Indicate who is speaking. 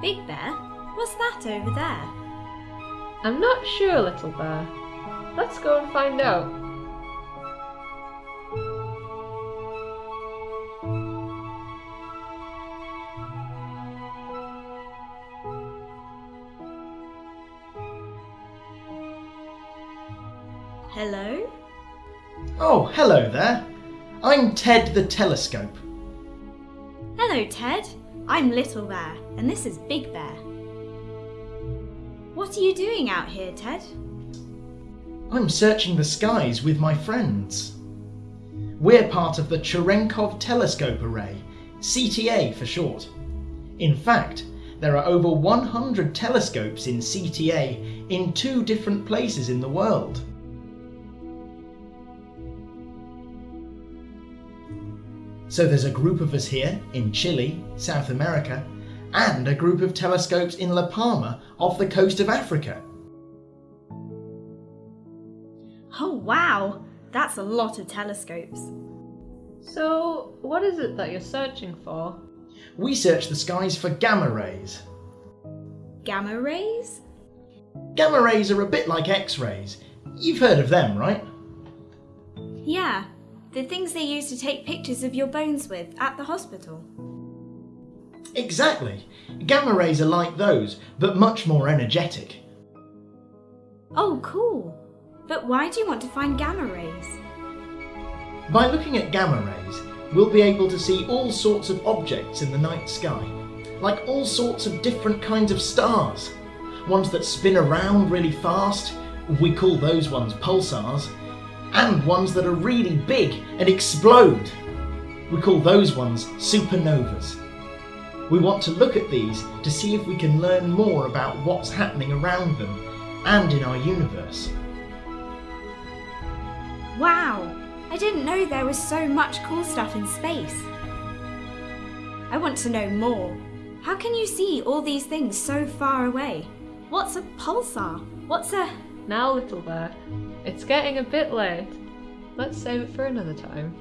Speaker 1: Big Bear, what's that over there?
Speaker 2: I'm not sure, little bear. Let's go and find out.
Speaker 1: Hello?
Speaker 3: Oh, hello there. I'm Ted the Telescope.
Speaker 1: Hello, Ted. I'm Little Bear, and this is Big Bear. What are you doing out here, Ted?
Speaker 3: I'm searching the skies with my friends. We're part of the Cherenkov Telescope Array, CTA for short. In fact, there are over 100 telescopes in CTA in two different places in the world. So there's a group of us here in Chile, South America, and a group of telescopes in La Palma off the coast of Africa.
Speaker 1: Oh, wow! That's a lot of telescopes.
Speaker 2: So, what is it that you're searching for?
Speaker 3: We search the skies for gamma rays.
Speaker 1: Gamma rays?
Speaker 3: Gamma rays are a bit like X rays. You've heard of them, right?
Speaker 1: Yeah, the things they use to take pictures of your bones with at the hospital.
Speaker 3: Exactly. Gamma rays are like those, but much more energetic.
Speaker 1: Oh, cool. But why do you want to find gamma rays?
Speaker 3: By looking at gamma rays, we'll be able to see all sorts of objects in the night sky, like all sorts of different kinds of stars. Ones that spin around really fast, we call those ones pulsars, and ones that are really big and explode. We call those ones supernovas. We want to look at these to see if we can learn more about what's happening around them and in our universe.
Speaker 1: Wow! I didn't know there was so much cool stuff in space. I want to know more. How can you see all these things so far away? What's a pulsar? What's a.
Speaker 2: Now, little bear, it's getting a bit late. Let's save it for another time.